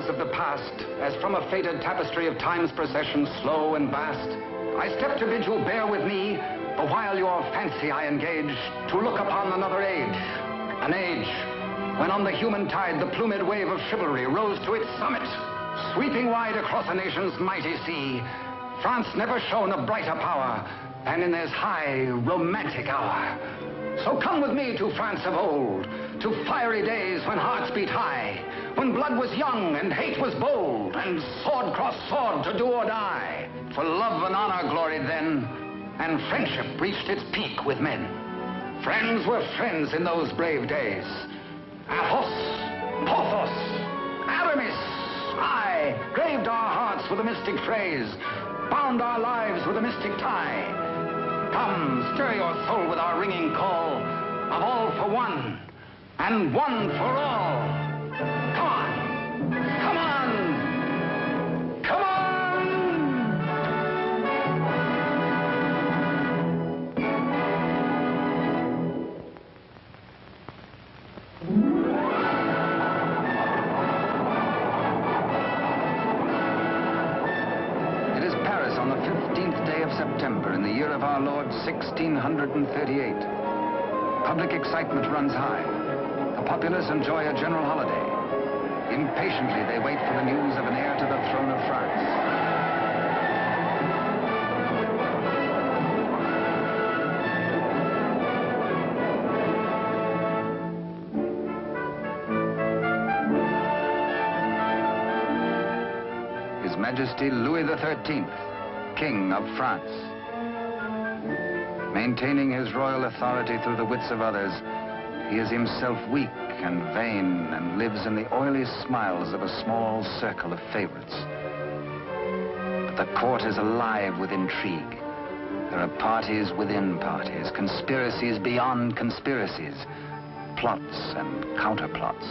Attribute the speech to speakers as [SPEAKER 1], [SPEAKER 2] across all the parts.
[SPEAKER 1] shadows of the past, as from a faded tapestry of time's procession, slow and vast, I step to bid you bear with me, the while your fancy I engage, to look upon another age, an age when on the human tide the plumed wave of chivalry rose to its summit, sweeping wide across a nation's mighty sea. France never shone a brighter power than in this high, romantic hour. So come with me to France of old, to fiery days when hearts beat high, when blood was young and hate was bold, and sword crossed sword to do or die. For love and honor gloried then, and friendship reached its peak with men. Friends were friends in those brave days. Athos, Porthos, Aramis, I graved our hearts with a mystic phrase, bound our lives with a mystic tie. Come, stir your soul with our ringing call of all for one and one for all. 1638. Public excitement runs high. The populace enjoy a general holiday. Impatiently, they wait for the news of an heir to the throne of France. His Majesty Louis XIII, King of France. Maintaining his royal authority through the wits of others, he is himself weak and vain and lives in the oily smiles of a small circle of favorites. But the court is alive with intrigue. There are parties within parties, conspiracies beyond conspiracies, plots and counterplots.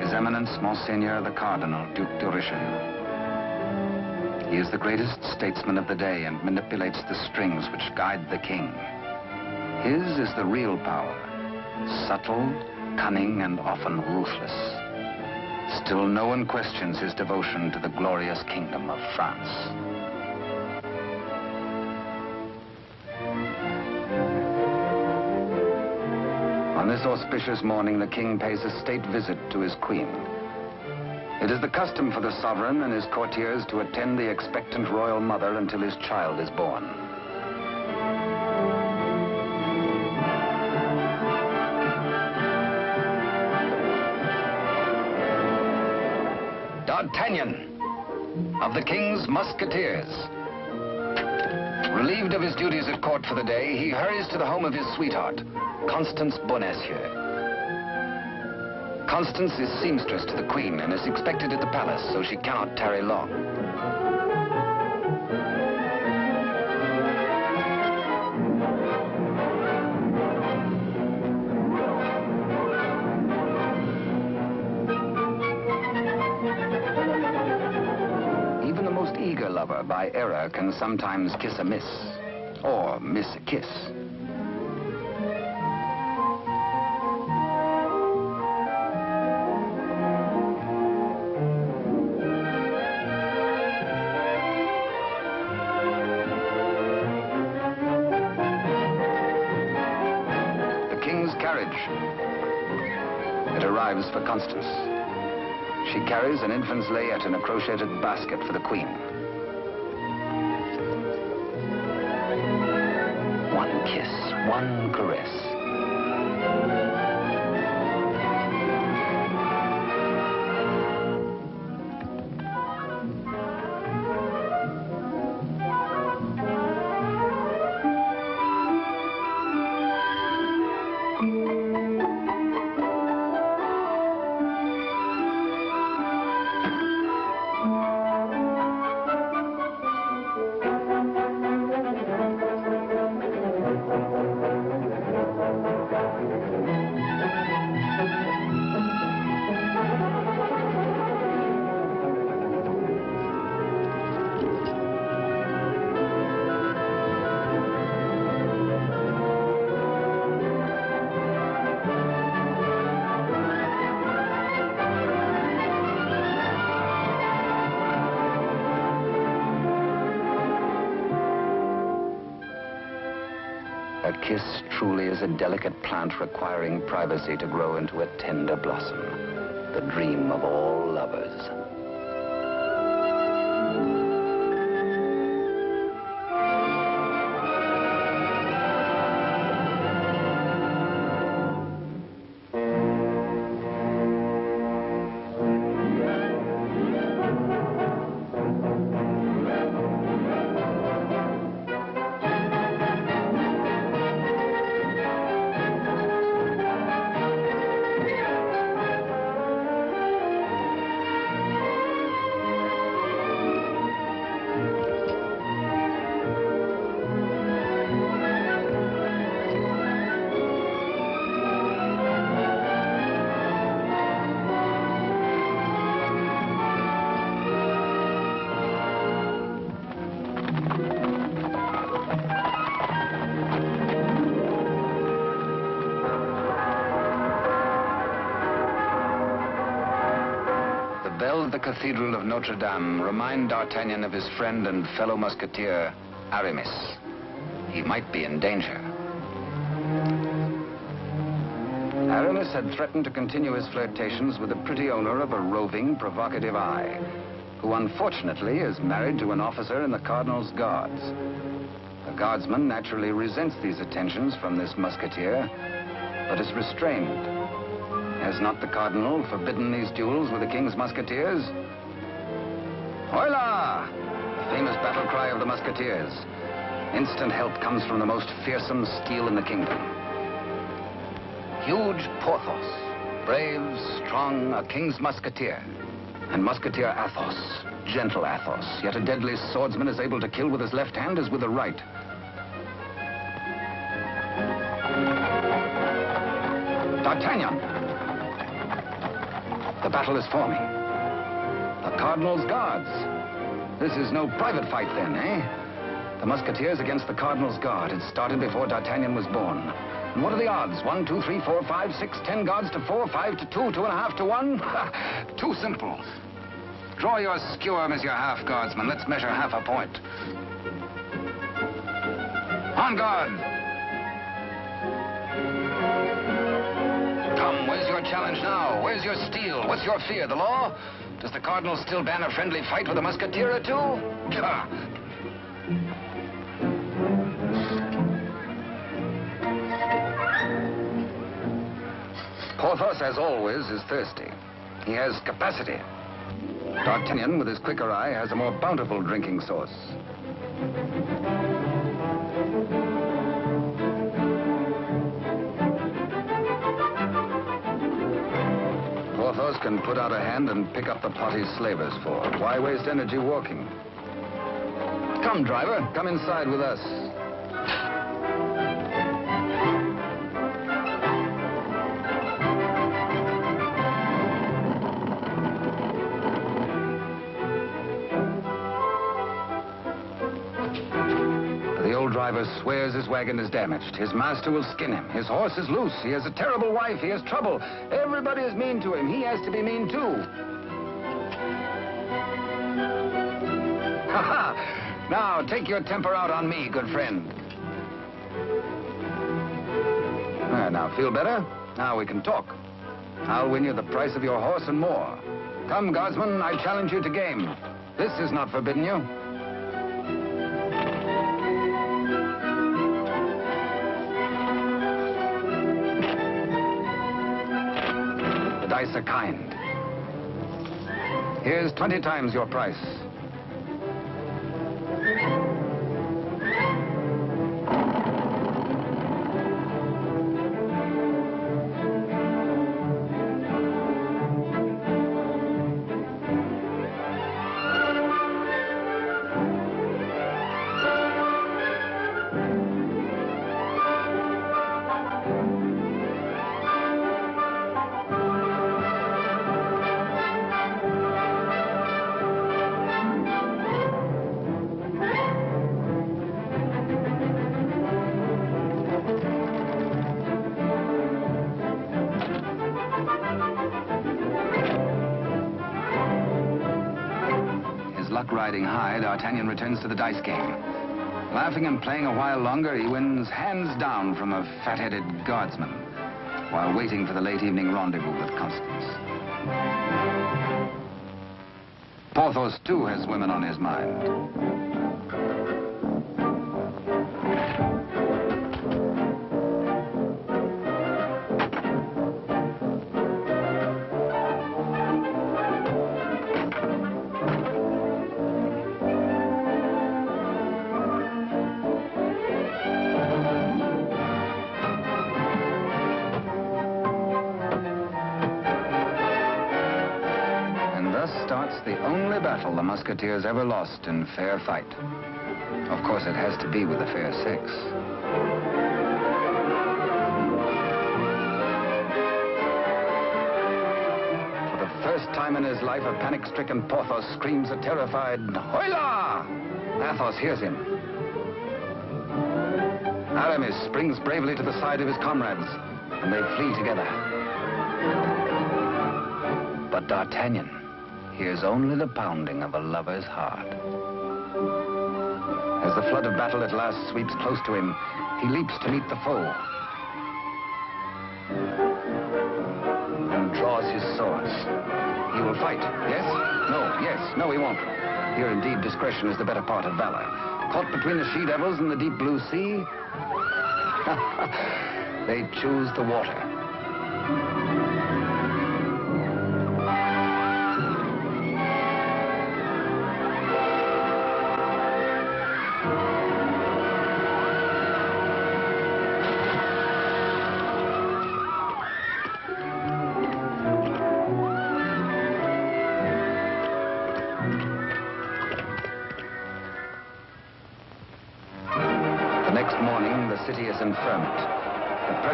[SPEAKER 1] His Eminence, Monseigneur the Cardinal, Duke de Richelieu. He is the greatest statesman of the day and manipulates the strings which guide the king. His is the real power, subtle, cunning, and often ruthless. Still, no one questions his devotion to the glorious kingdom of France. On this auspicious morning, the king pays a state visit to his queen. It is the custom for the sovereign and his courtiers to attend the expectant royal mother until his child is born. D'Artagnan of the king's musketeers. Relieved of his duties at court for the day, he hurries to the home of his sweetheart, Constance Bonacieux. Constance is seamstress to the queen and is expected at the palace, so she cannot tarry long. Even the most eager lover, by error, can sometimes kiss a miss, or miss a kiss. Constance. She carries an infant's layette in a crocheted basket for the queen. One kiss, one caress. Plant requiring privacy to grow into a tender blossom, the dream of all lovers. The Cathedral of Notre Dame remind D'Artagnan of his friend and fellow musketeer, Aramis. He might be in danger. Aramis had threatened to continue his flirtations with the pretty owner of a roving, provocative eye, who unfortunately is married to an officer in the Cardinal's Guards. The guardsman naturally resents these attentions from this musketeer, but is restrained has not the Cardinal forbidden these duels with the King's Musketeers? Hola! Famous battle cry of the Musketeers. Instant help comes from the most fearsome steel in the kingdom. Huge Porthos, brave, strong, a King's Musketeer. And Musketeer Athos, gentle Athos, yet a deadly swordsman is able to kill with his left hand as with the right. D'Artagnan! The battle is forming. The Cardinal's Guards. This is no private fight then, eh? The Musketeers against the Cardinal's Guard. It started before D'Artagnan was born. And what are the odds? One, two, three, four, five, six, ten guards to four, five to two, two and a half to one? Too simple. Draw your skewer, Monsieur Half Guardsman. Let's measure half a point. On guard! Where's your challenge now? Where's your steel? What's your fear? The law? Does the Cardinal still ban a friendly fight with a musketeer or two? Porthos, as always, is thirsty. He has capacity. D'Artagnan, with his quicker eye, has a more bountiful drinking source. Can put out a hand and pick up the pot he's slavers for. Why waste energy walking? Come, driver, come inside with us. Driver swears his wagon is damaged. His master will skin him. His horse is loose. He has a terrible wife. He has trouble. Everybody is mean to him. He has to be mean, too. Ha ha! Now, take your temper out on me, good friend. There, now, feel better? Now we can talk. I'll win you the price of your horse and more. Come, guardsman, I challenge you to game. This is not forbidden you. Are kind. Here's 20 times your price. Luck riding high, D'Artagnan returns to the dice game. Laughing and playing a while longer, he wins hands down from a fat-headed guardsman while waiting for the late evening rendezvous with Constance. Porthos, too, has women on his mind. Musketeers ever lost in fair fight. Of course, it has to be with the fair sex. For the first time in his life, a panic-stricken Porthos screams a terrified, Hola! Athos hears him. Aramis springs bravely to the side of his comrades, and they flee together. But D'Artagnan hears only the pounding of a lover's heart. As the flood of battle at last sweeps close to him, he leaps to meet the foe. And draws his swords. He will fight, yes? No, yes, no, he won't. Here, indeed, discretion is the better part of valor. Caught between the she-devils and the deep blue sea, they choose the water.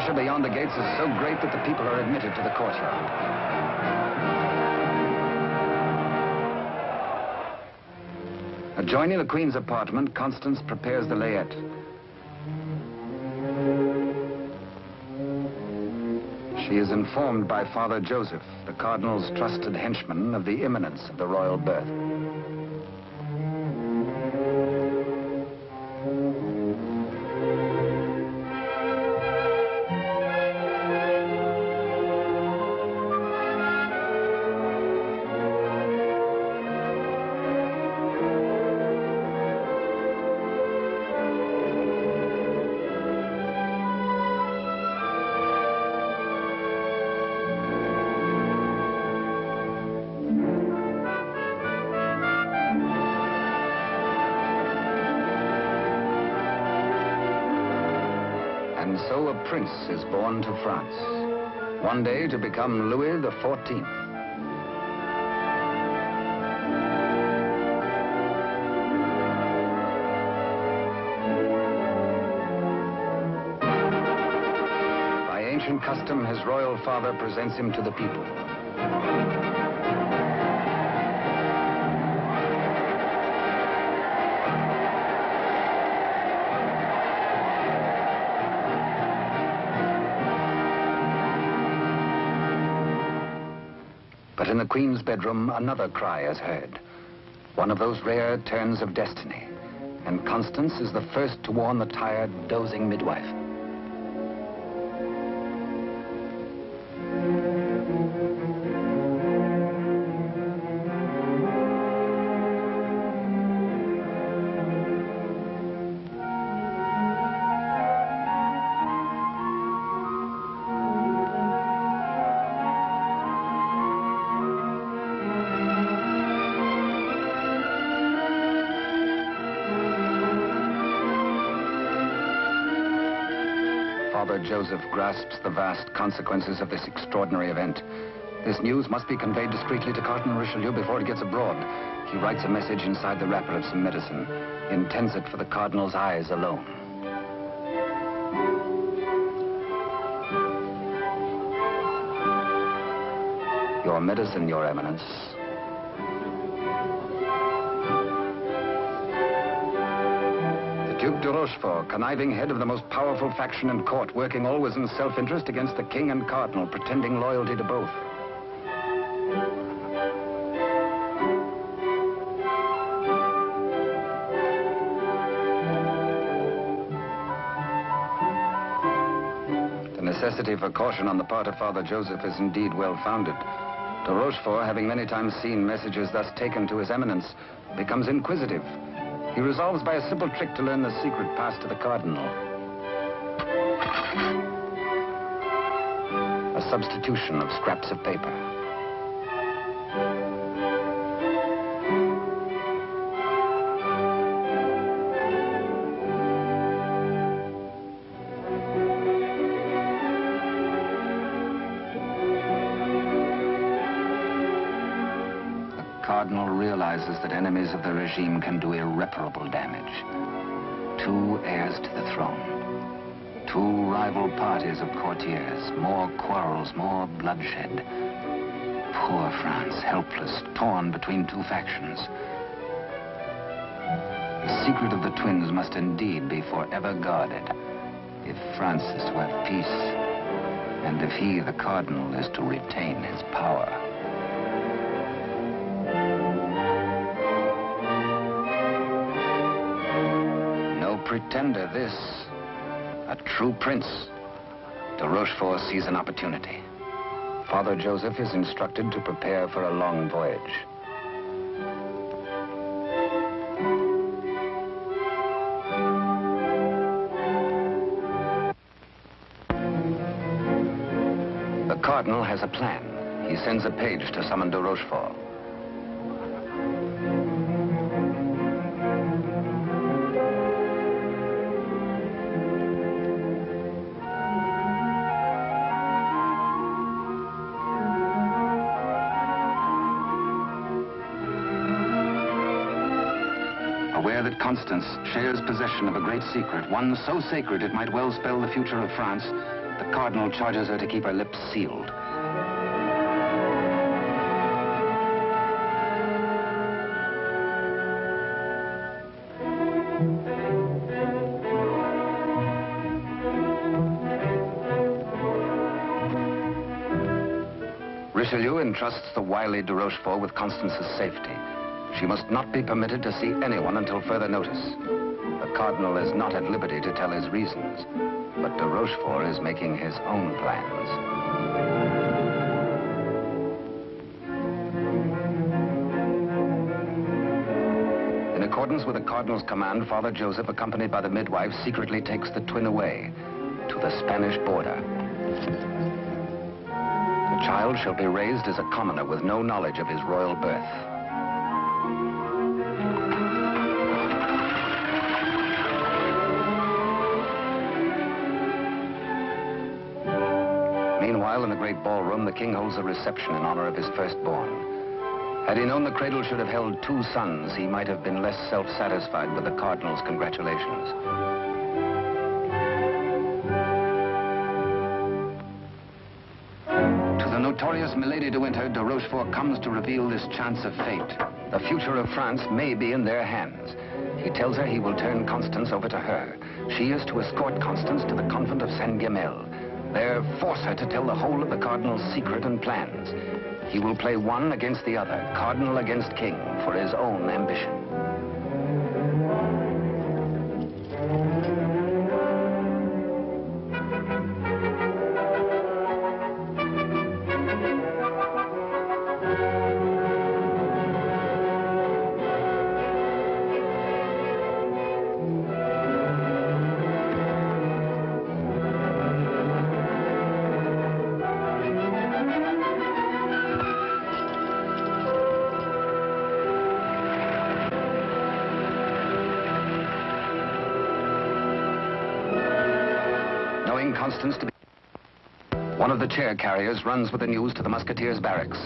[SPEAKER 1] Pressure beyond the gates is so great that the people are admitted to the courtyard. Adjoining the Queen's apartment, Constance prepares the layette. She is informed by Father Joseph, the Cardinal's trusted henchman, of the imminence of the royal birth. Prince is born to France. One day to become Louis 14th. By ancient custom, his royal father presents him to the people. Queen's bedroom, another cry is heard. One of those rare turns of destiny. And Constance is the first to warn the tired, dozing midwife. Joseph grasps the vast consequences of this extraordinary event. This news must be conveyed discreetly to Cardinal Richelieu before it gets abroad. He writes a message inside the wrapper of some medicine, intends it for the Cardinal's eyes alone. Your medicine, Your Eminence. Duke de Rochefort, conniving head of the most powerful faction in court, working always in self-interest against the king and cardinal, pretending loyalty to both. The necessity for caution on the part of Father Joseph is indeed well-founded. De Rochefort, having many times seen messages thus taken to his eminence, becomes inquisitive he resolves by a simple trick to learn the secret passed to the cardinal. A substitution of scraps of paper. Enemies of the regime can do irreparable damage. Two heirs to the throne. Two rival parties of courtiers. More quarrels, more bloodshed. Poor France, helpless, torn between two factions. The secret of the twins must indeed be forever guarded if France is to have peace and if he, the cardinal, is to retain his power. Pretender, this. A true prince. De Rochefort sees an opportunity. Father Joseph is instructed to prepare for a long voyage. The cardinal has a plan. He sends a page to summon de Rochefort. Constance shares possession of a great secret, one so sacred it might well spell the future of France, the Cardinal charges her to keep her lips sealed. Richelieu entrusts the wily de Rochefort with Constance's safety. She must not be permitted to see anyone until further notice. The Cardinal is not at liberty to tell his reasons, but de Rochefort is making his own plans. In accordance with the Cardinal's command, Father Joseph, accompanied by the midwife, secretly takes the twin away to the Spanish border. The child shall be raised as a commoner with no knowledge of his royal birth. Great ballroom, the king holds a reception in honor of his firstborn. Had he known the cradle should have held two sons, he might have been less self-satisfied with the cardinal's congratulations. To the notorious Milady de Winter, de Rochefort comes to reveal this chance of fate. The future of France may be in their hands. He tells her he will turn Constance over to her. She is to escort Constance to the convent of Saint-Gemmel. Force her to tell the whole of the Cardinal's secret and plans. He will play one against the other, Cardinal against King, for his own ambition. Constance to be... One of the chair carriers runs with the news to the Musketeers' barracks.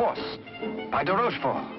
[SPEAKER 1] Force. By de Rochefort.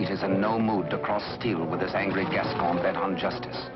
[SPEAKER 1] Wily is in no mood to cross steel with this angry Gascon bent on justice.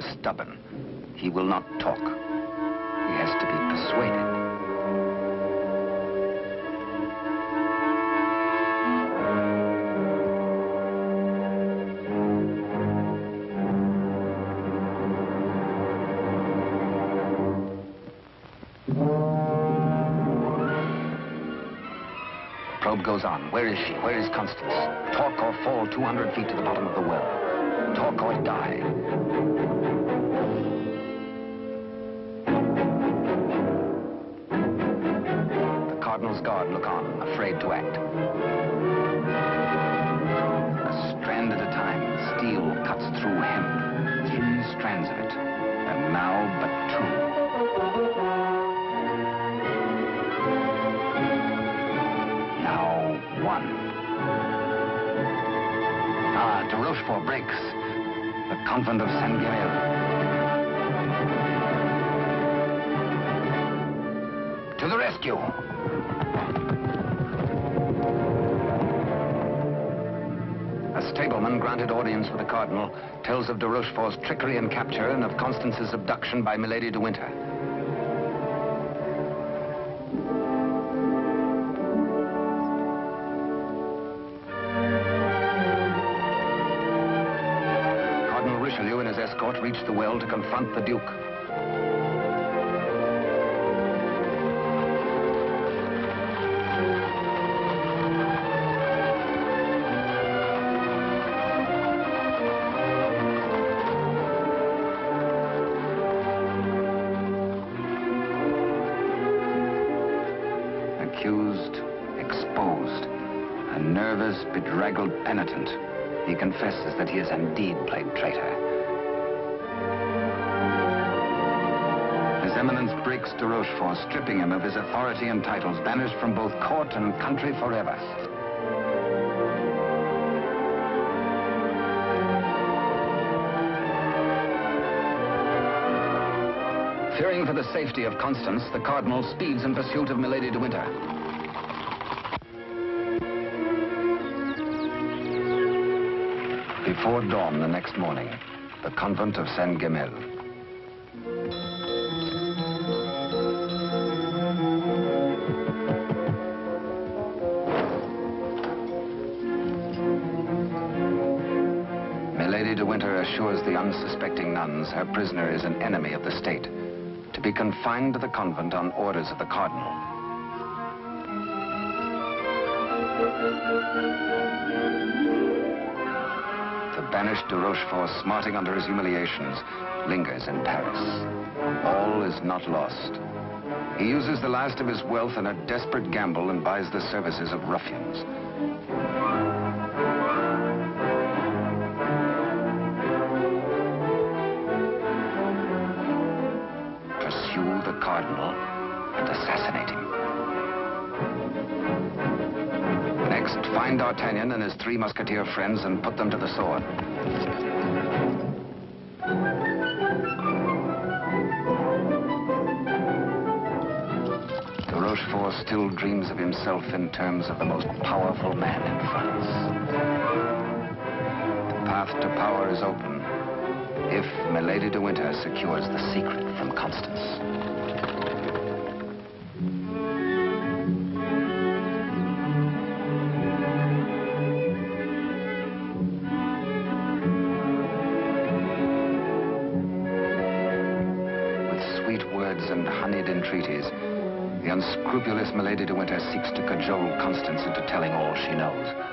[SPEAKER 1] Is stubborn. He will not talk. He has to be persuaded. Probe goes on. Where is she? Where is Constance? Talk or fall 200 feet to the bottom of the well. Talk or die. The Cardinal's guard look on, afraid to act. A strand at a time, steel cuts through hemp. Three strands of it, and now but two. Now one. Ah, de Rochefort breaks. Convent of Saint Guerre. To the rescue! A stableman granted audience with the cardinal tells of de Rochefort's trickery and capture and of Constance's abduction by Milady de Winter. Richelieu and his escort reach the well to confront the Duke. Accused, exposed, a nervous, bedraggled penitent. He confesses that he has indeed Eminence breaks de Rochefort, stripping him of his authority and titles, banished from both court and country forever. Fearing for the safety of Constance, the Cardinal speeds in pursuit of Milady de Winter. Before dawn the next morning, the convent of Saint her prisoner is an enemy of the state, to be confined to the convent on orders of the cardinal. The banished de Rochefort, smarting under his humiliations, lingers in Paris. All is not lost. He uses the last of his wealth in a desperate gamble and buys the services of ruffians. Three musketeer friends and put them to the sword. De Rochefort still dreams of himself in terms of the most powerful man in France. The path to power is open if Milady de Winter secures the secret from Constance. The unscrupulous Milady de Winter seeks to cajole Constance into telling all she knows.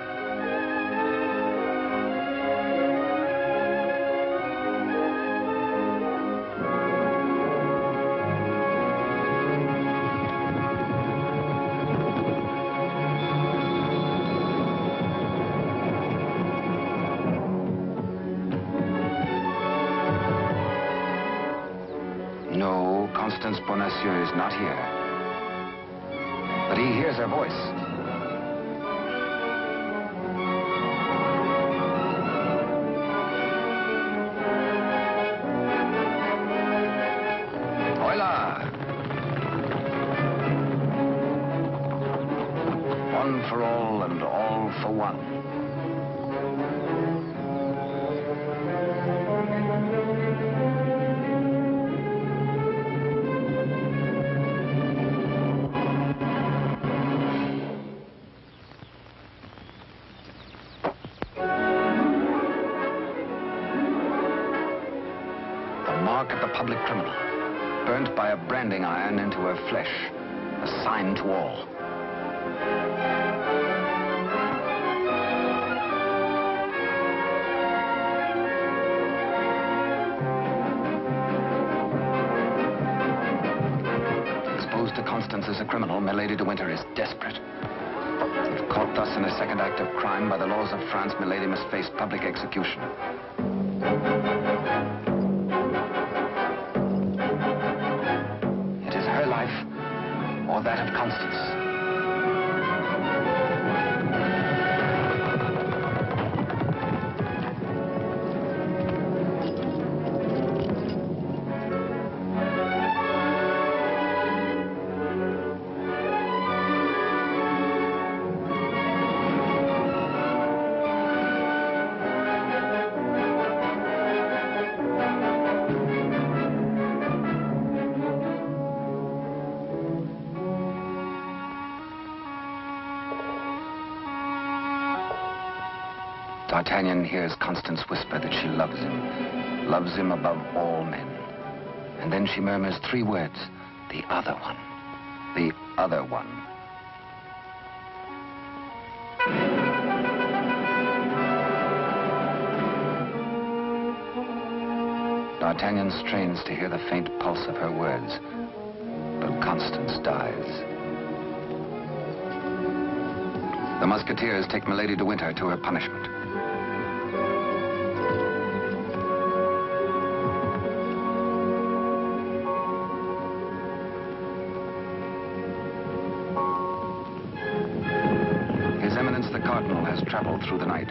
[SPEAKER 1] By a branding iron into her flesh, a sign to all. Exposed to Constance as a criminal, Milady de Winter is desperate. If caught thus in a second act of crime by the laws of France, Milady must face public execution. D'Artagnan hears Constance whisper that she loves him, loves him above all men. And then she murmurs three words, the other one, the other one. D'Artagnan strains to hear the faint pulse of her words, but Constance dies. The Musketeers take Milady de Winter to her punishment. Through the night.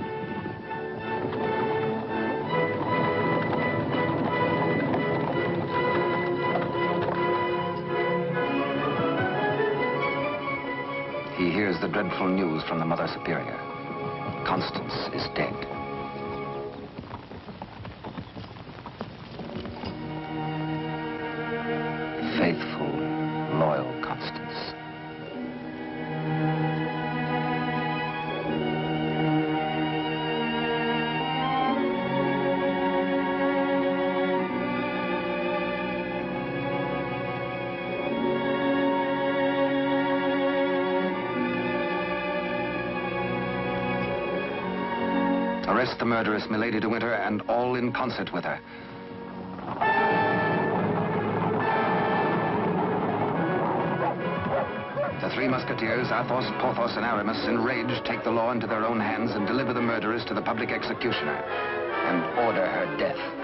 [SPEAKER 1] He hears the dreadful news from the Mother Superior. Constance is dead. The murderess, Milady de Winter, and all in concert with her. The three musketeers, Athos, Porthos, and Aramis, enraged, take the law into their own hands and deliver the murderess to the public executioner and order her death.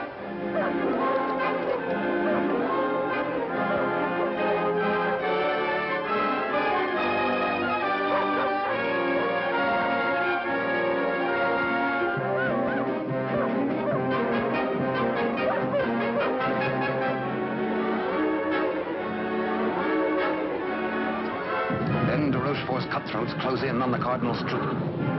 [SPEAKER 1] Cutthroats close in on the Cardinal's troop.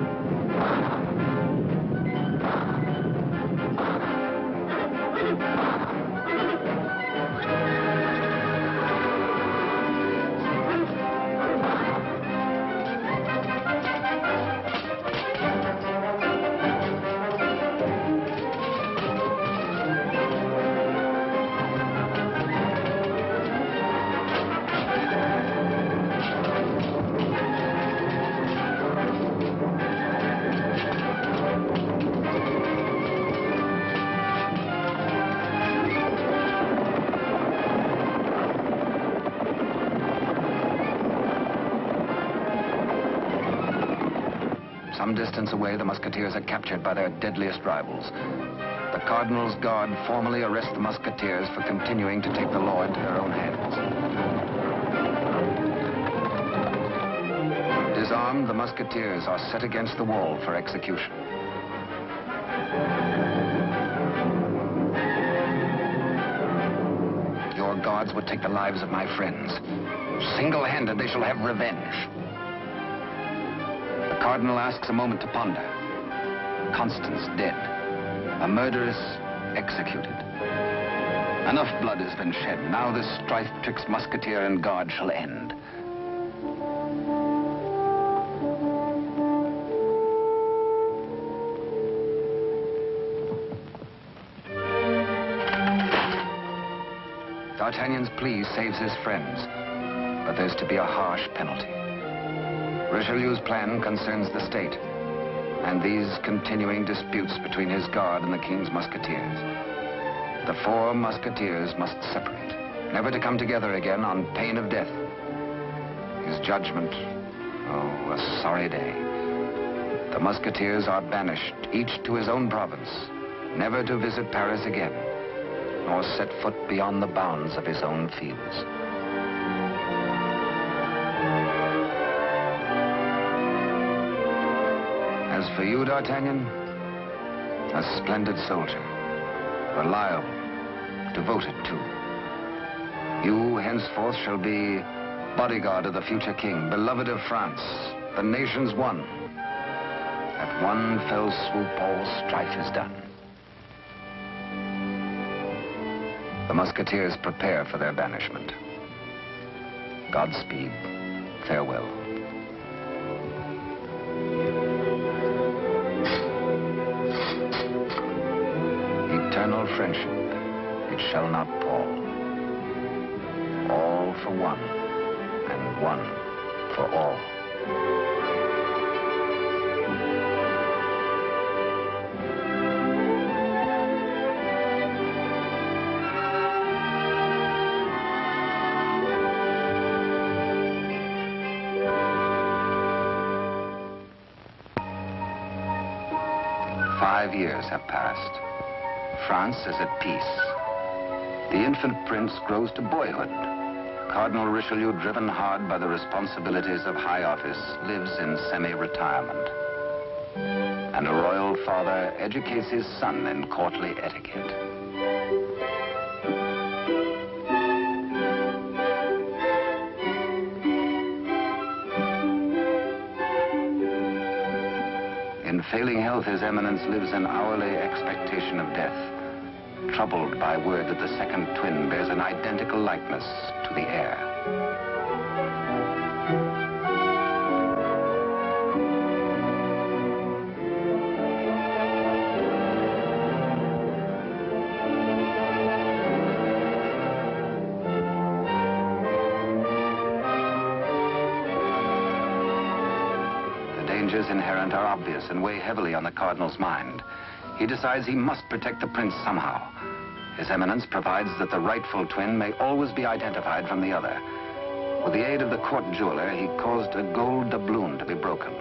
[SPEAKER 1] Distance away, the musketeers are captured by their deadliest rivals. The Cardinal's Guard formally arrest the musketeers for continuing to take the law into their own hands. Disarmed, the musketeers are set against the wall for execution. Your guards would take the lives of my friends. Single-handed, they shall have revenge. The Cardinal asks a moment to ponder. Constance dead. A murderess executed. Enough blood has been shed. Now this strife twixt musketeer and guard shall end. D'Artagnan's plea saves his friends, but there's to be a harsh penalty. Richelieu's plan concerns the state, and these continuing disputes between his guard and the king's musketeers. The four musketeers must separate, never to come together again on pain of death. His judgment, oh, a sorry day. The musketeers are banished, each to his own province, never to visit Paris again, nor set foot beyond the bounds of his own fields. For you, D'Artagnan, a splendid soldier, reliable, devoted too. You henceforth shall be bodyguard of the future king, beloved of France, the nation's one. At one fell swoop, all strife is done. The musketeers prepare for their banishment. Godspeed. Farewell. Friendship, it shall not pall. All for one, and one for all. Five years have passed. France is at peace. The infant prince grows to boyhood. Cardinal Richelieu, driven hard by the responsibilities of high office, lives in semi-retirement. And a royal father educates his son in courtly etiquette. In failing health, His Eminence lives in hourly expectation of death, troubled by word that the second twin bears an identical likeness to the heir. The dangers inherent are obvious and weigh heavily on the Cardinal's mind. He decides he must protect the prince somehow. His Eminence provides that the rightful twin may always be identified from the other. With the aid of the court jeweler, he caused a gold doubloon to be broken.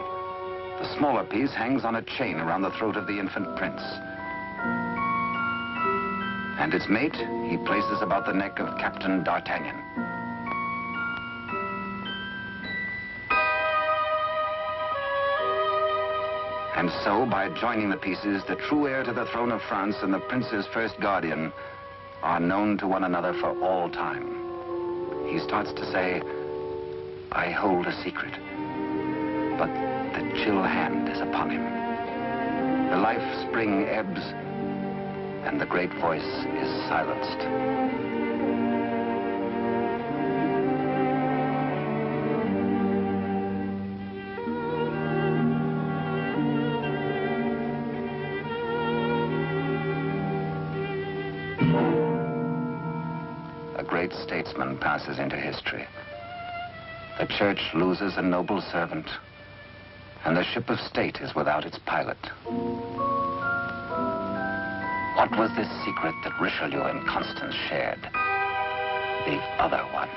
[SPEAKER 1] The smaller piece hangs on a chain around the throat of the infant prince. And its mate he places about the neck of Captain D'Artagnan. And so, by joining the pieces, the true heir to the throne of France and the prince's first guardian are known to one another for all time. He starts to say, I hold a secret. But the chill hand is upon him. The life spring ebbs, and the great voice is silenced. Passes into history. The church loses a noble servant, and the ship of state is without its pilot. What was this secret that Richelieu and Constance shared? The other one.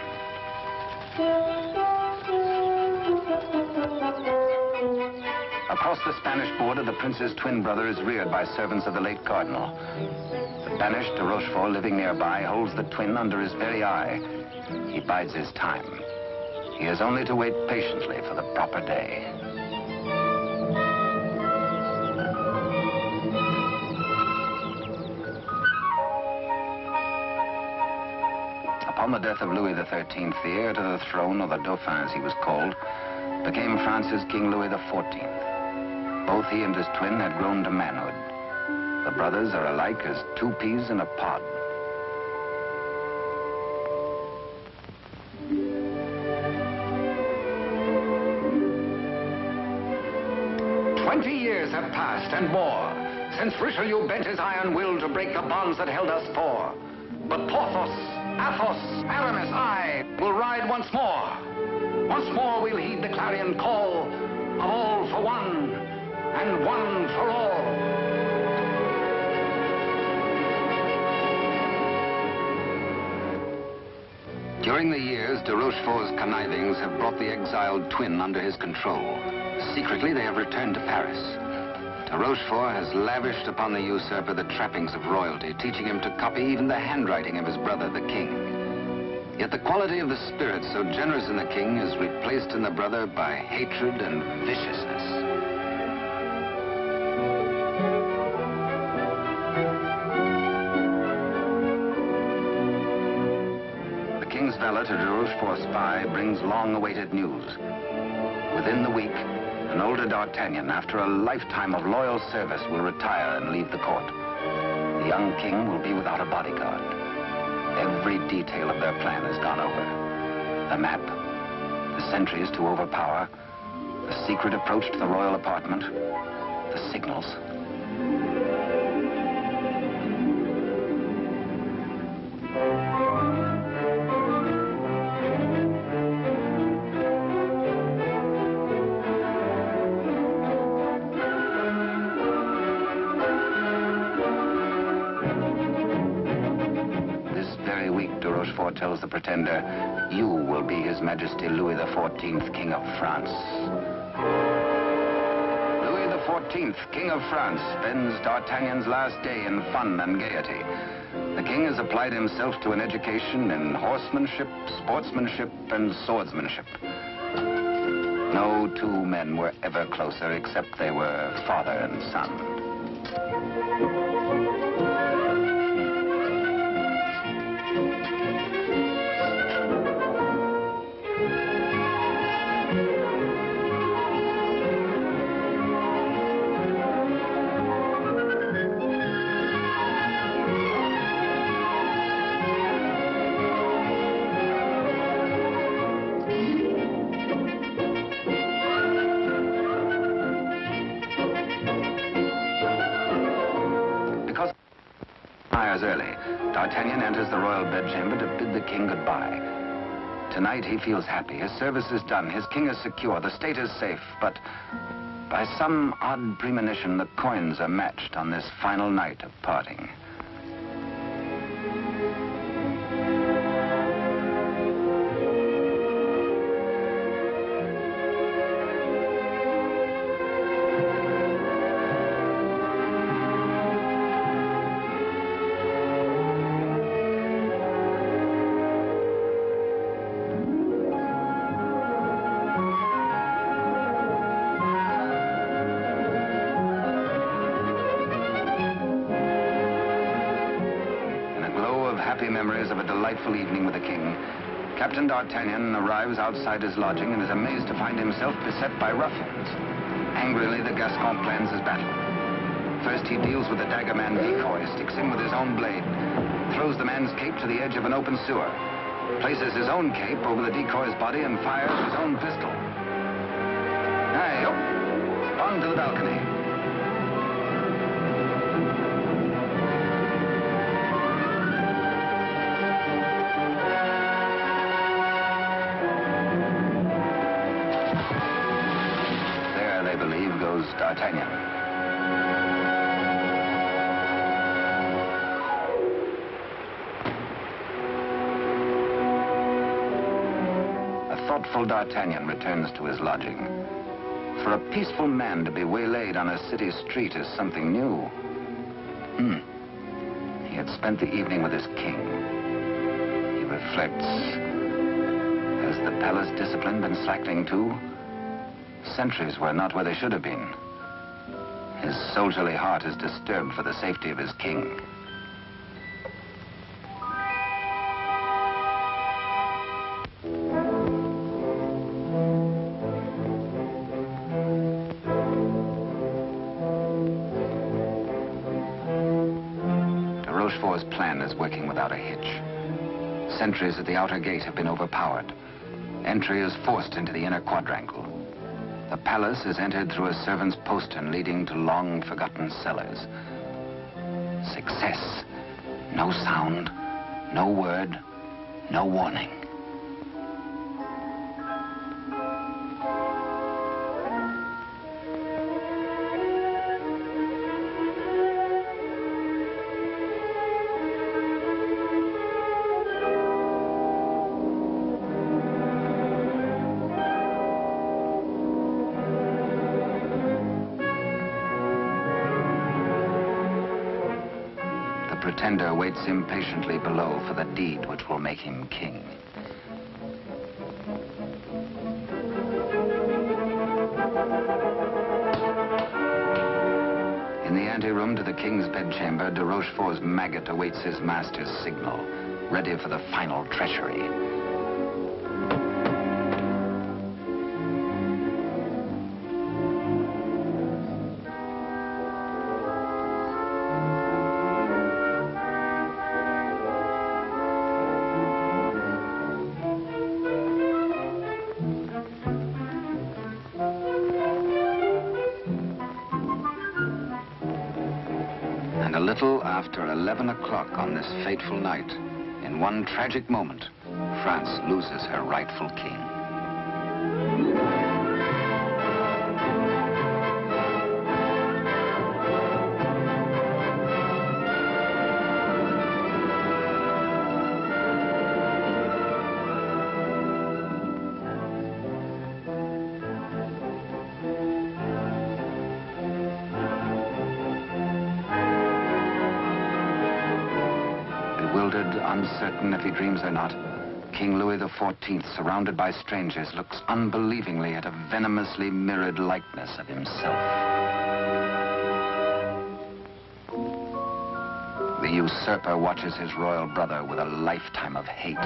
[SPEAKER 1] Across the Spanish border, the prince's twin brother is reared by servants of the late cardinal. The banished de Rochefort, living nearby, holds the twin under his very eye. He bides his time. He has only to wait patiently for the proper day. Upon the death of Louis XIII, the heir to the throne, or the Dauphin as he was called, became France's King Louis XIV. Both he and his twin had grown to manhood. The brothers are alike as two peas in a pod. Twenty years have passed and more since Richelieu bent his iron will to break the bonds that held us four. But Porthos, Athos, Aramis, I will ride once more. Once more we'll heed the clarion call of all for one and one for all. During the years, de Rochefort's connivings have brought the exiled twin under his control. Secretly, they have returned to Paris. De Rochefort has lavished upon the usurper the trappings of royalty, teaching him to copy even the handwriting of his brother, the king. Yet the quality of the spirit so generous in the king is replaced in the brother by hatred and viciousness. The king's valet to de Rochefort spy brings long-awaited news. Within the week, an older D'Artagnan, after a lifetime of loyal service, will retire and leave the court. The young king will be without a bodyguard. Every detail of their plan has gone over. The map, the sentries to overpower, the secret approach to the royal apartment, the signals. Tells the pretender, you will be His Majesty Louis XIV, King of France. Louis XIV, King of France, spends D'Artagnan's last day in fun and gaiety. The king has applied himself to an education in horsemanship, sportsmanship, and swordsmanship. No two men were ever closer except they were father and son. D'Artagnan enters the royal bedchamber to bid the king goodbye. Tonight he feels happy. His service is done. His king is secure. The state is safe. But by some odd premonition, the coins are matched on this final night of parting. D'Artagnan arrives outside his lodging and is amazed to find himself beset by ruffians. Angrily, the Gascon plans his battle. First, he deals with the daggerman decoy, sticks him with his own blade, throws the man's cape to the edge of an open sewer, places his own cape over the decoy's body and fires his own pistol. Aye, up, on to the balcony. D'Artagnan. A thoughtful D'Artagnan returns to his lodging. For a peaceful man to be waylaid on a city street is something new. Hmm. He had spent the evening with his king. He reflects. Has the palace discipline been slackening too? Sentries were not where they should have been. His soldierly heart is disturbed for the safety of his king. De Rochefort's plan is working without a hitch. Sentries at the outer gate have been overpowered. Entry is forced into the inner quadrangle. The palace is entered through a servant's postern leading to long forgotten cellars. Success. No sound, no word, no warning. Waits impatiently below for the deed which will make him king. In the anteroom to the king's bedchamber, de Rochefort's maggot awaits his master's signal, ready for the final treachery. O'clock on this fateful night, in one tragic moment, France loses her rightful king. Uncertain if he dreams or not, King Louis XIV, surrounded by strangers, looks unbelievingly at a venomously mirrored likeness of himself. The usurper watches his royal brother with a lifetime of hate.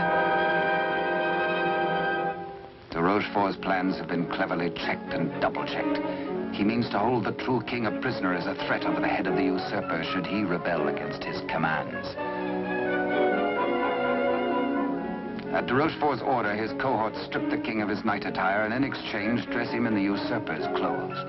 [SPEAKER 1] De Rochefort's plans have been cleverly checked and double-checked. He means to hold the true king a prisoner as a threat over the head of the usurper should he rebel against his commands. At de Rochefort's order, his cohorts strip the king of his night attire and in exchange dress him in the usurper's clothes.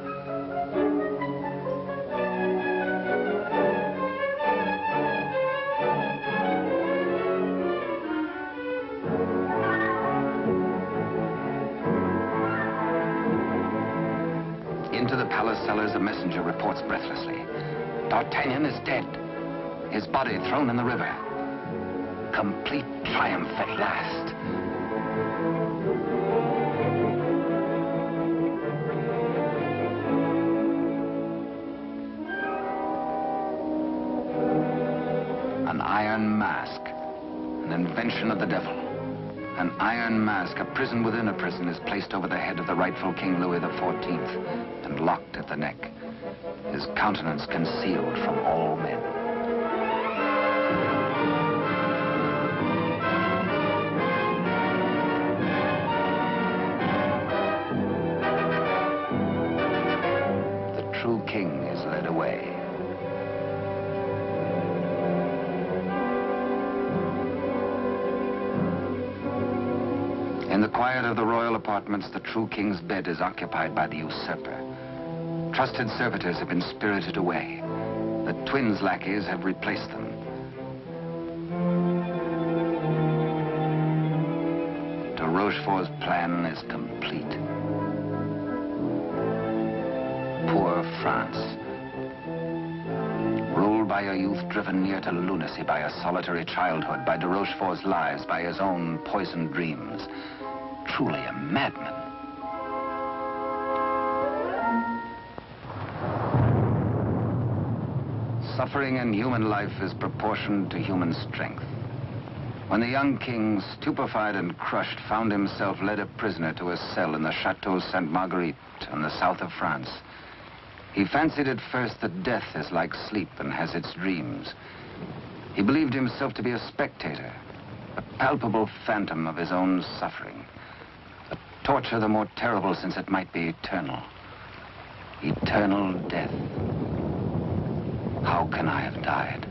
[SPEAKER 1] Into the palace cellars, a messenger reports breathlessly. D'Artagnan is dead. His body thrown in the river. Complete triumph at last. Mask, a prison within a prison, is placed over the head of the rightful King Louis XIV and locked at the neck. His countenance concealed from all men. True king's bed is occupied by the usurper. Trusted servitors have been spirited away. The twins' lackeys have replaced them. De Rochefort's plan is complete. Poor France. Ruled by a youth driven near to lunacy by a solitary childhood, by de Rochefort's lies, by his own poisoned dreams. Truly a madman. Suffering in human life is proportioned to human strength. When the young king, stupefied and crushed, found himself led a prisoner to a cell in the Chateau Sainte Marguerite in the south of France, he fancied at first that death is like sleep and has its dreams. He believed himself to be a spectator, a palpable phantom of his own suffering. A torture the more terrible since it might be eternal. Eternal death. How can I have died?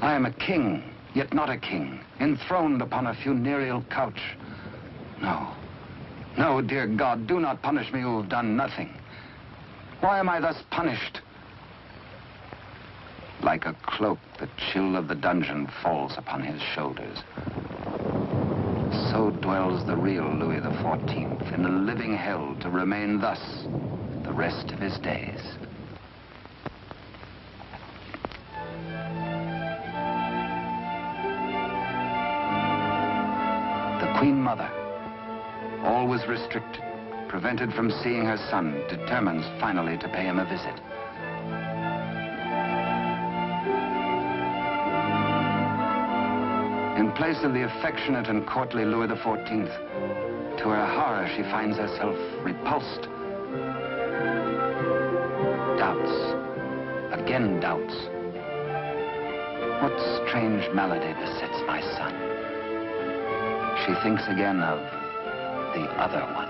[SPEAKER 1] I am a king, yet not a king, enthroned upon a funereal couch. No. No, dear God, do not punish me who have done nothing. Why am I thus punished? Like a cloak, the chill of the dungeon falls upon his shoulders. So dwells the real Louis XIV in a living hell to remain thus the rest of his days. Queen Mother, always restricted, prevented from seeing her son, determines finally to pay him a visit. In place of the affectionate and courtly Louis XIV, to her horror, she finds herself repulsed. Doubts. Again doubts. What strange malady besets my son? She thinks again of the other one.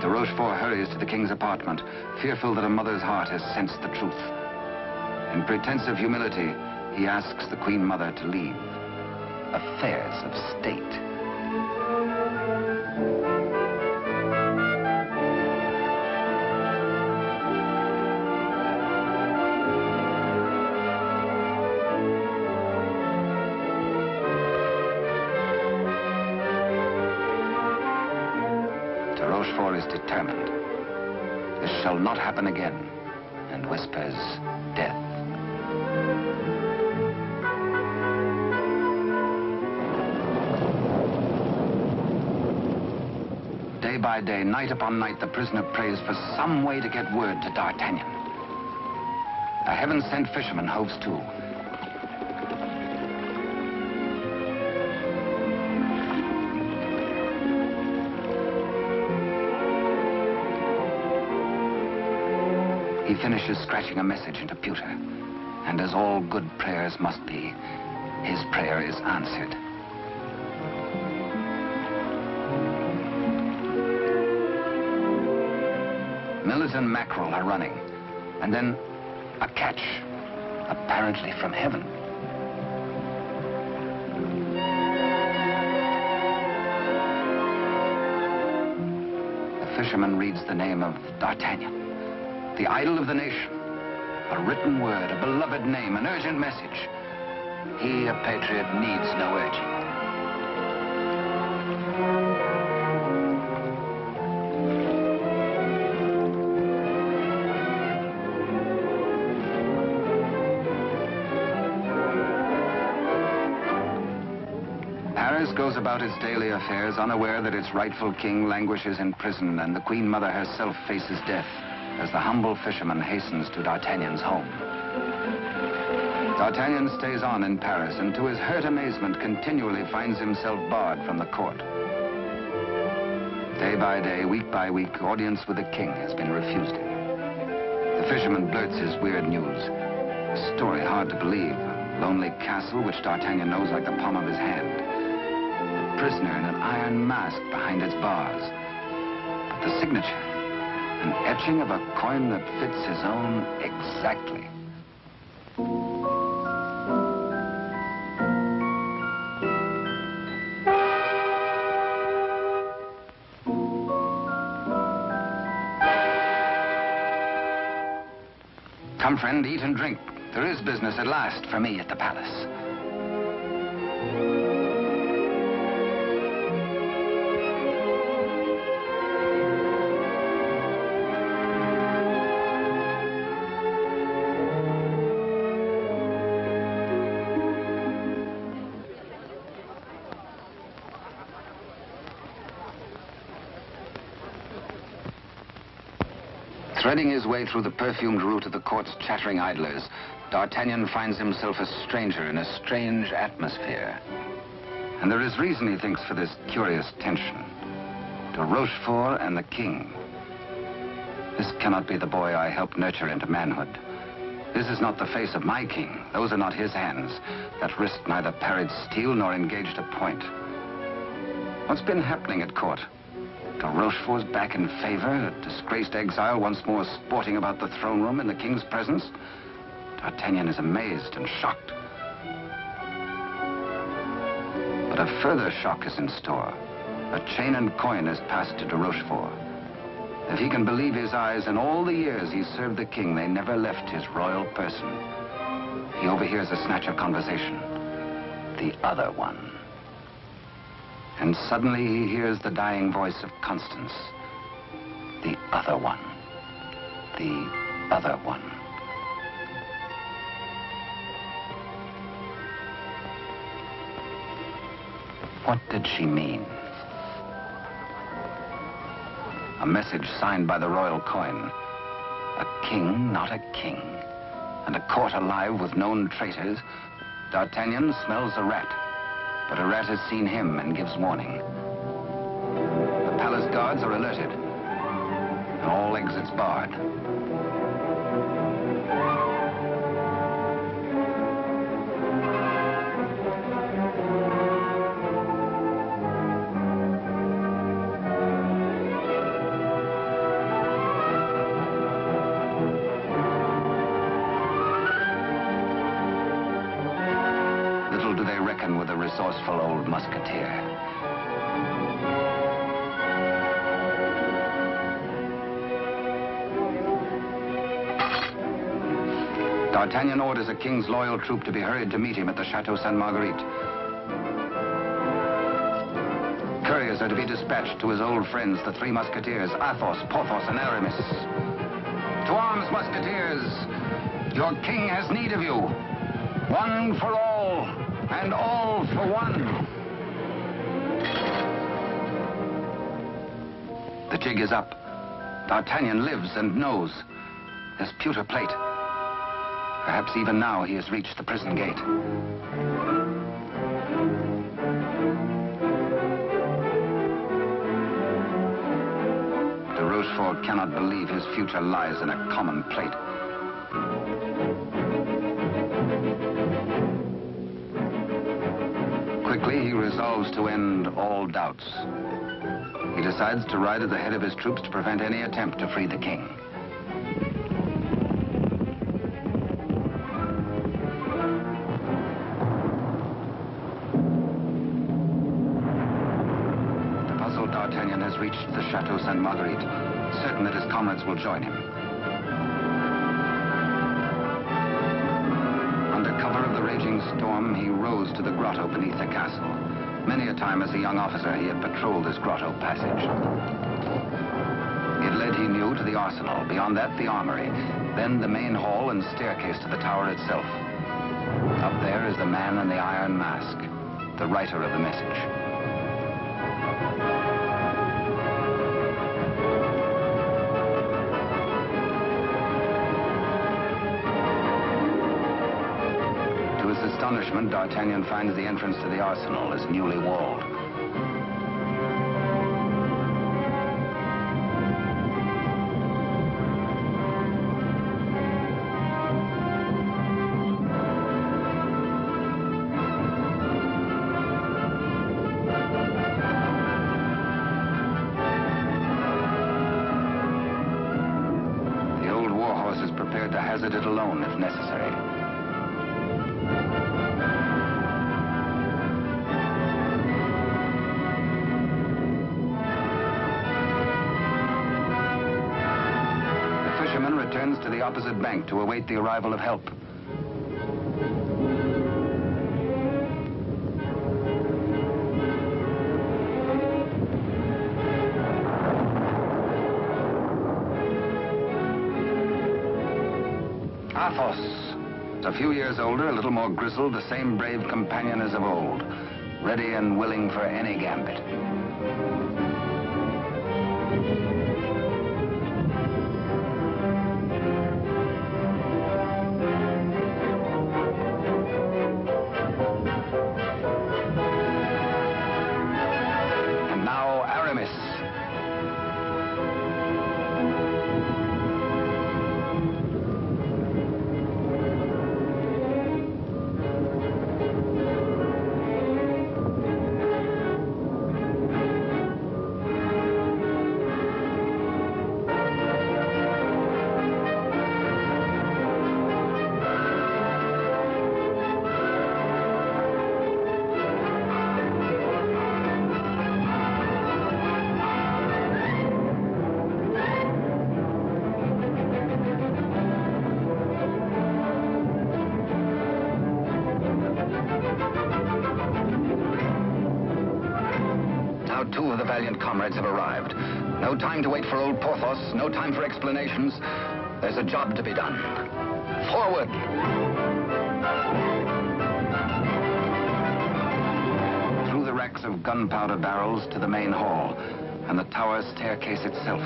[SPEAKER 1] De Rochefort hurries to the king's apartment, fearful that a mother's heart has sensed the truth. In pretense of humility, he asks the Queen Mother to leave affairs of state. Is determined. This shall not happen again, and whispers death. Day by day, night upon night, the prisoner prays for some way to get word to D'Artagnan. A heaven-sent fisherman hoves to. He finishes scratching a message into pewter. And as all good prayers must be, his prayer is answered. Millers and mackerel are running. And then a catch, apparently from heaven. The fisherman reads the name of D'Artagnan, the idol of the nation. A written word, a beloved name, an urgent message. He, a patriot, needs no urging. Paris goes about its daily affairs unaware that its rightful king languishes in prison and the Queen Mother herself faces death the humble fisherman hastens to D'Artagnan's home. D'Artagnan stays on in Paris and to his hurt amazement continually finds himself barred from the court. Day by day, week by week, audience with the king has been refused him. The fisherman blurts his weird news. A story hard to believe. A lonely castle which D'Artagnan knows like the palm of his hand. A prisoner in an iron mask behind its bars. But the signature, An etching of a coin that fits his own exactly. Come, friend, eat and drink. There is business at last for me at the palace. Threading his way through the perfumed route of the court's chattering idlers, D'Artagnan finds himself a stranger in a strange atmosphere. And there is reason, he thinks, for this curious tension. De Rochefort and the king. This cannot be the boy I helped nurture into manhood. This is not the face of my king. Those are not his hands that risked neither parried steel nor engaged a point. What's been happening at court? De Rochefort's back in favor, a disgraced exile once more sporting about the throne room in the king's presence. D'Artagnan is amazed and shocked. But a further shock is in store. A chain and coin is passed to de Rochefort. If he can believe his eyes, in all the years he served the king, they never left his royal person. He overhears a snatch of conversation. The other one. And suddenly he hears the dying voice of Constance. The other one. The other one. What did she mean? A message signed by the royal coin. A king, not a king. And a court alive with known traitors. D'Artagnan smells a rat. But a rat has seen him and gives warning. The palace guards are alerted. And all exits barred. Old musketeer. D'Artagnan orders a king's loyal troop to be hurried to meet him at the Chateau Sainte Marguerite. Couriers are to be dispatched to his old friends, the three musketeers, Athos, Porthos, and Aramis. To arms, musketeers! Your king has need of you. One for all, and all for one. The jig is up. D'Artagnan lives and knows. There's pewter plate. Perhaps even now he has reached the prison gate. De Rochefort cannot believe his future lies in a common plate. Resolves to end all doubts. He decides to ride at the head of his troops to prevent any attempt to free the king. The puzzled D'Artagnan has reached the Chateau Sainte Marguerite, certain that his comrades will join him. Under cover of the raging storm, he rows to the grotto beneath the castle. Many a time as a young officer, he had patrolled this grotto passage. It led, he knew, to the arsenal. Beyond that, the armory. Then the main hall and staircase to the tower itself. Up there is the man in the iron mask, the writer of the message. Astonishment, D'Artagnan finds the entrance to the arsenal is newly walled. To await the arrival of help. Athos. A few years older, a little more grizzled, the same brave companion as of old. Ready and willing for any gambit. Time to wait for old Porthos, no time for explanations. There's a job to be done. Forward! Through the racks of gunpowder barrels to the main hall and the tower staircase itself.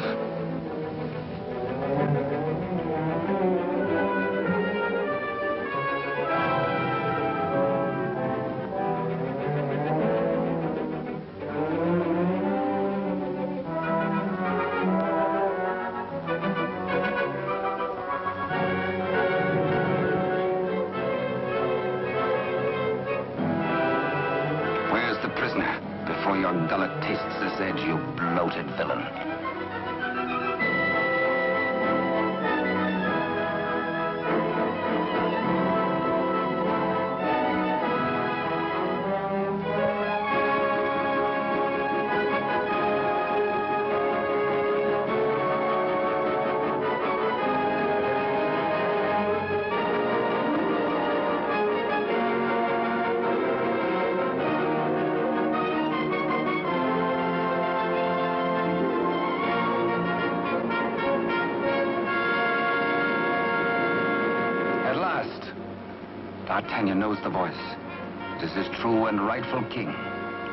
[SPEAKER 1] And rightful king,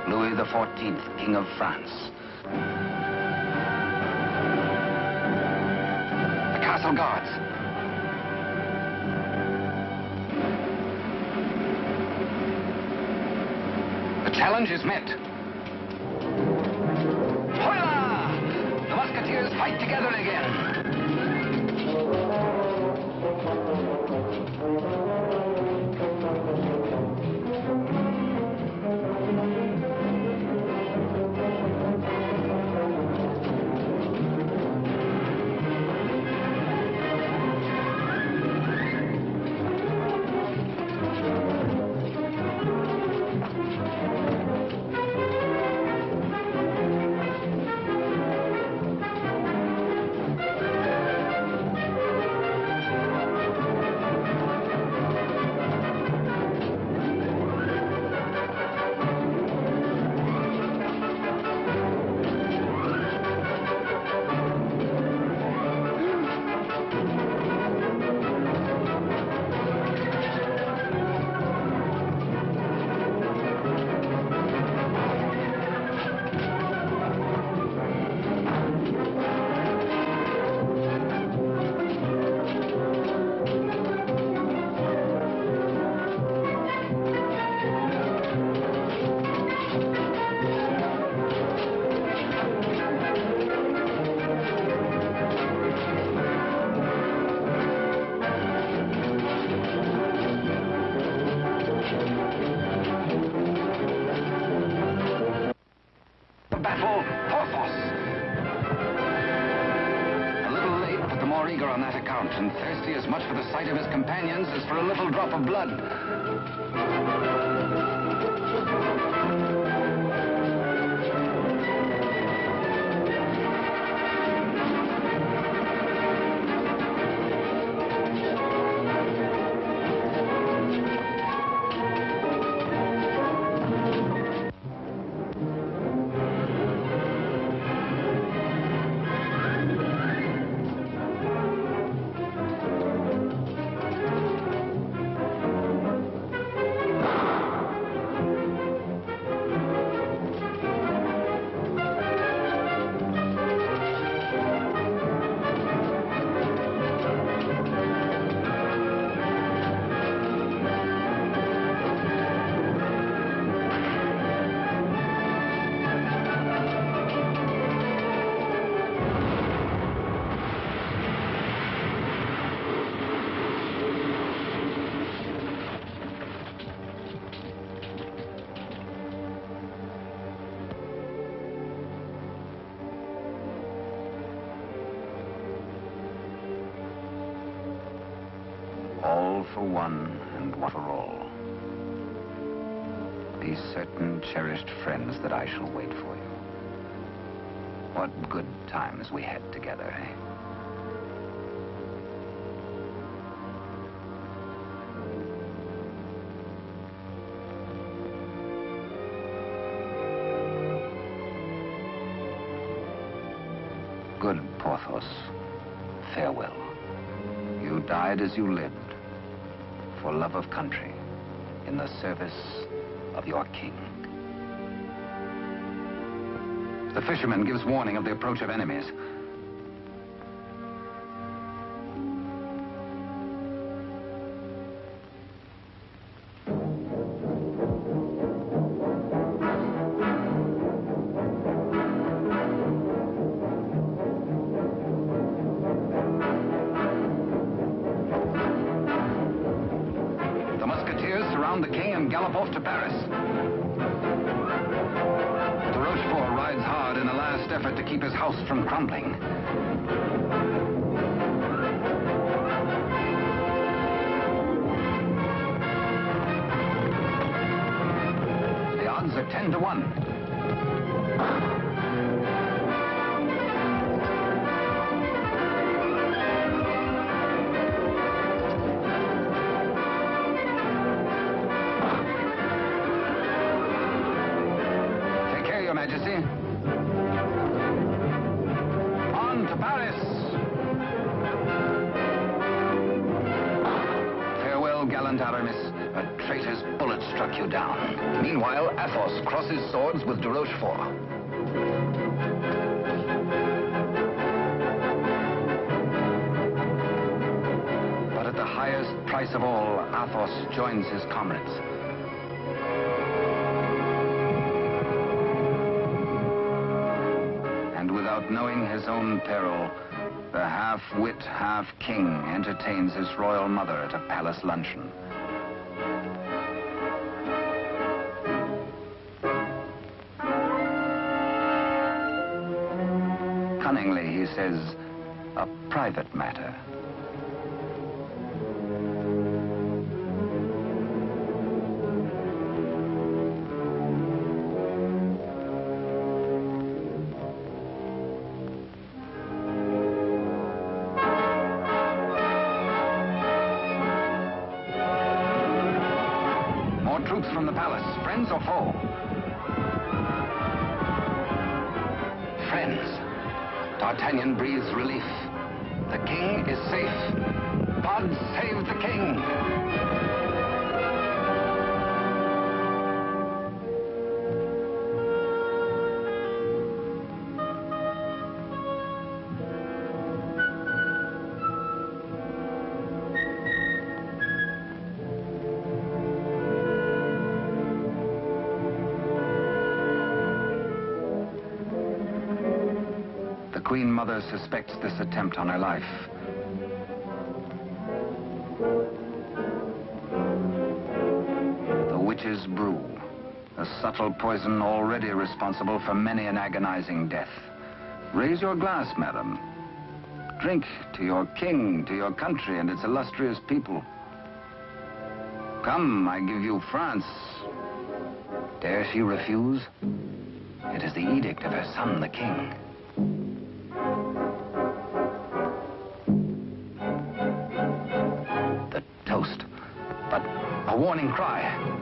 [SPEAKER 1] Louis XIV, King of France. The castle guards. The challenge is met. All for one and one for all. Be certain, cherished friends, that I shall wait for you. What good times we had together, eh? Good Porthos. Farewell. You died as you lived, love of country, in the service of your king. The fisherman gives warning of the approach of enemies. Knowing his own peril, the half-wit, half-king entertains his royal mother at a palace luncheon. Cunningly, he says, a private matter. Suspects this attempt on her life. The witch's brew, a subtle poison already responsible for many an agonizing death. Raise your glass, madam. Drink to your king, to your country and its illustrious people. Come, I give you France. Dare she refuse? It is the edict of her son, the king. Warning cry.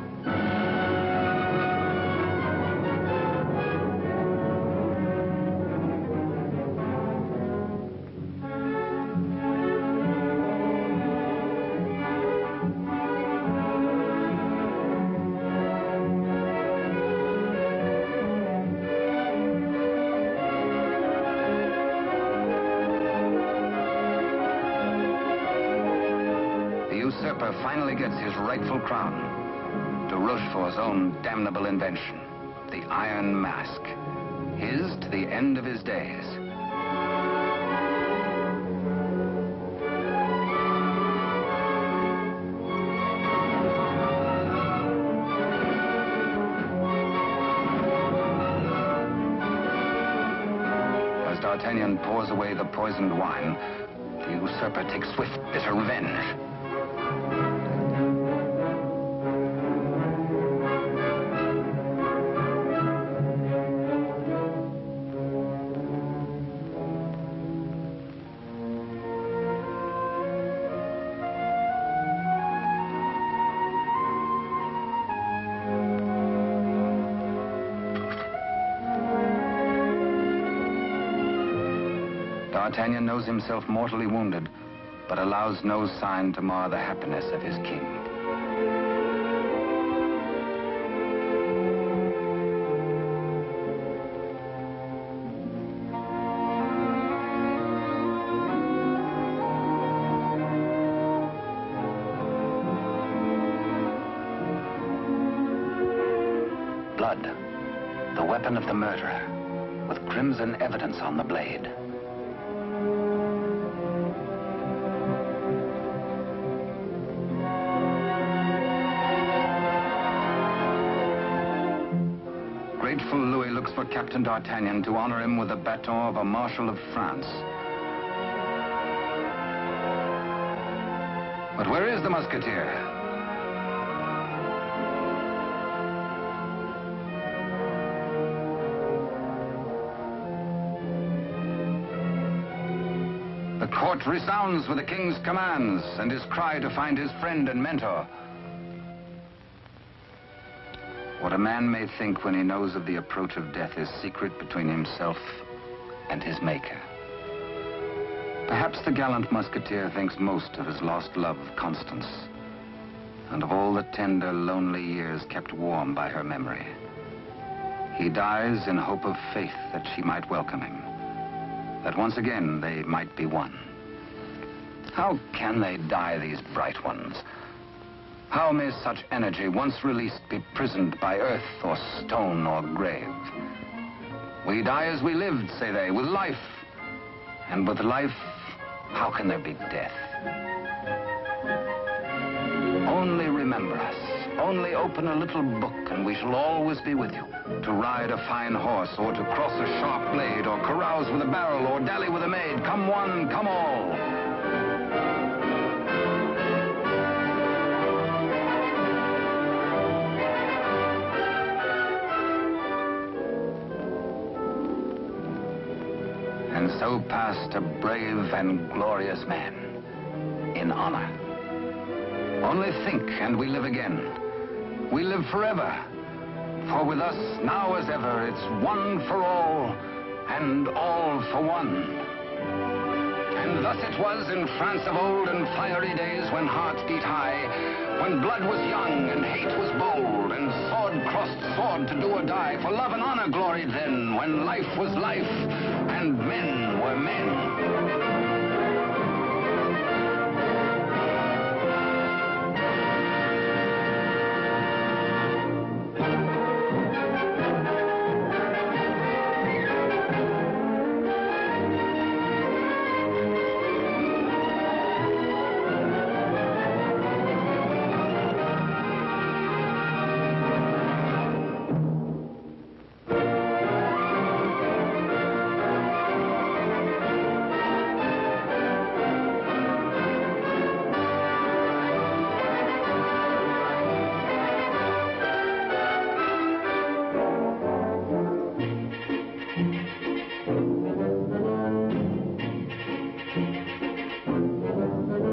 [SPEAKER 1] Usurper finally gets his rightful crown. De Rochefort's own damnable invention, the Iron Mask. His to the end of his days. As D'Artagnan pours away the poisoned wine, the usurper takes swift, bitter revenge. Knows himself mortally wounded, but allows no sign to mar the happiness of his king. Captain D'Artagnan to honor him with the baton of a Marshal of France. But where is the Musketeer? The court resounds with the king's commands and his cry to find his friend and mentor. A man may think when he knows of the approach of death is secret between himself and his maker. Perhaps the gallant musketeer thinks most of his lost love, Constance, and of all the tender, lonely years kept warm by her memory. He dies in hope of faith that she might welcome him, that once again they might be one. How can they die, these bright ones? How may such energy, once released, be prisoned by earth or stone or grave? We die as we lived, say they, with life. And with life, how can there be death? Only remember us. Only open a little book and we shall always be with you. To ride a fine horse or to cross a sharp blade or carouse with a barrel or dally with a maid. Come one, come all. So passed a brave and glorious man in honor. Only think, and we live again. We live forever. For with us, now as ever, it's one for all, and all for one. And thus it was in France of old in fiery days when hearts beat high, when blood was young and hate was bold, and sword crossed sword to do or die. For love and honor gloried then, when life was life, and men were men.